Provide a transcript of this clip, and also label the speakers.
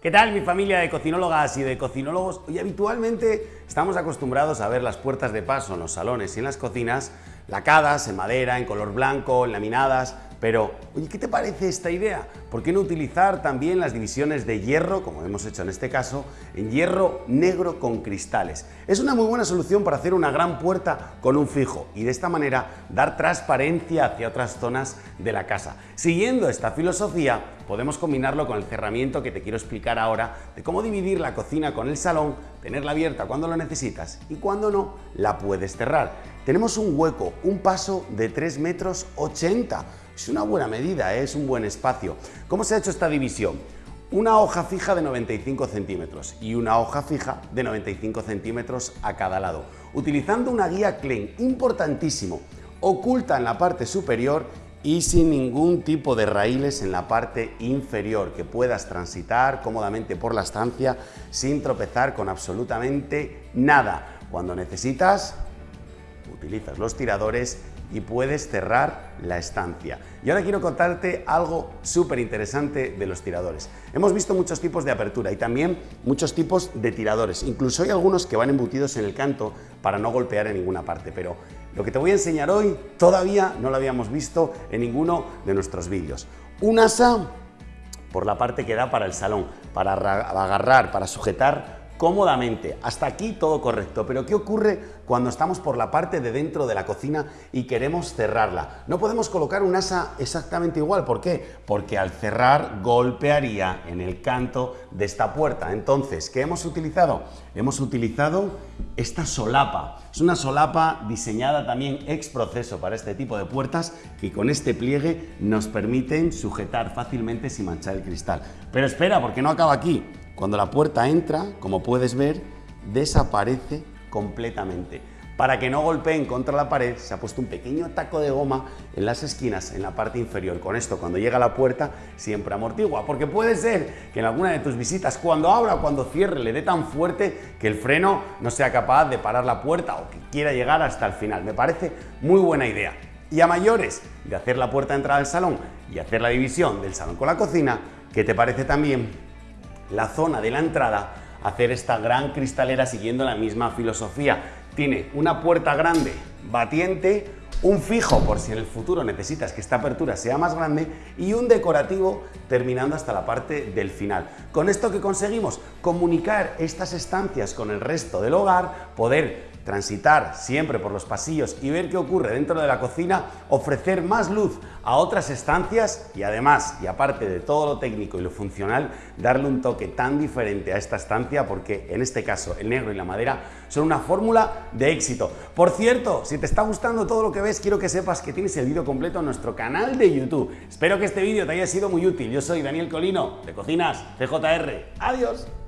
Speaker 1: ¿Qué tal mi familia de cocinólogas y de cocinólogos? Hoy habitualmente estamos acostumbrados a ver las puertas de paso en los salones y en las cocinas lacadas, en madera, en color blanco, laminadas, pero, oye, ¿qué te parece esta idea? ¿Por qué no utilizar también las divisiones de hierro, como hemos hecho en este caso, en hierro negro con cristales? Es una muy buena solución para hacer una gran puerta con un fijo y de esta manera dar transparencia hacia otras zonas de la casa. Siguiendo esta filosofía, podemos combinarlo con el cerramiento que te quiero explicar ahora de cómo dividir la cocina con el salón, tenerla abierta cuando lo necesitas y cuando no, la puedes cerrar. Tenemos un hueco, un paso de 3 metros 80 es una buena medida, ¿eh? es un buen espacio. ¿Cómo se ha hecho esta división? Una hoja fija de 95 centímetros y una hoja fija de 95 centímetros a cada lado, utilizando una guía Klein, importantísimo, oculta en la parte superior y sin ningún tipo de raíles en la parte inferior, que puedas transitar cómodamente por la estancia sin tropezar con absolutamente nada. Cuando necesitas, utilizas los tiradores y puedes cerrar la estancia. Y ahora quiero contarte algo súper interesante de los tiradores. Hemos visto muchos tipos de apertura y también muchos tipos de tiradores. Incluso hay algunos que van embutidos en el canto para no golpear en ninguna parte. Pero lo que te voy a enseñar hoy todavía no lo habíamos visto en ninguno de nuestros vídeos. Un asa por la parte que da para el salón, para agarrar, para sujetar cómodamente. Hasta aquí todo correcto, pero ¿qué ocurre cuando estamos por la parte de dentro de la cocina y queremos cerrarla? No podemos colocar un asa exactamente igual, ¿por qué? Porque al cerrar golpearía en el canto de esta puerta. Entonces, ¿qué hemos utilizado? Hemos utilizado esta solapa. Es una solapa diseñada también ex proceso para este tipo de puertas que con este pliegue nos permiten sujetar fácilmente sin manchar el cristal. Pero espera, porque no acaba aquí. Cuando la puerta entra, como puedes ver, desaparece completamente. Para que no golpeen contra la pared, se ha puesto un pequeño taco de goma en las esquinas, en la parte inferior. Con esto, cuando llega a la puerta, siempre amortigua. Porque puede ser que en alguna de tus visitas, cuando abra o cuando cierre, le dé tan fuerte que el freno no sea capaz de parar la puerta o que quiera llegar hasta el final. Me parece muy buena idea. Y a mayores de hacer la puerta de entrada al salón y hacer la división del salón con la cocina, ¿qué te parece también la zona de la entrada hacer esta gran cristalera siguiendo la misma filosofía. Tiene una puerta grande, batiente, un fijo por si en el futuro necesitas que esta apertura sea más grande y un decorativo terminando hasta la parte del final. Con esto que conseguimos comunicar estas estancias con el resto del hogar, poder transitar siempre por los pasillos y ver qué ocurre dentro de la cocina, ofrecer más luz a otras estancias y además, y aparte de todo lo técnico y lo funcional, darle un toque tan diferente a esta estancia porque en este caso el negro y la madera son una fórmula de éxito. Por cierto, si te está gustando todo lo que ves, quiero que sepas que tienes el vídeo completo en nuestro canal de YouTube. Espero que este vídeo te haya sido muy útil. Yo soy Daniel Colino, de Cocinas CJR. ¡Adiós!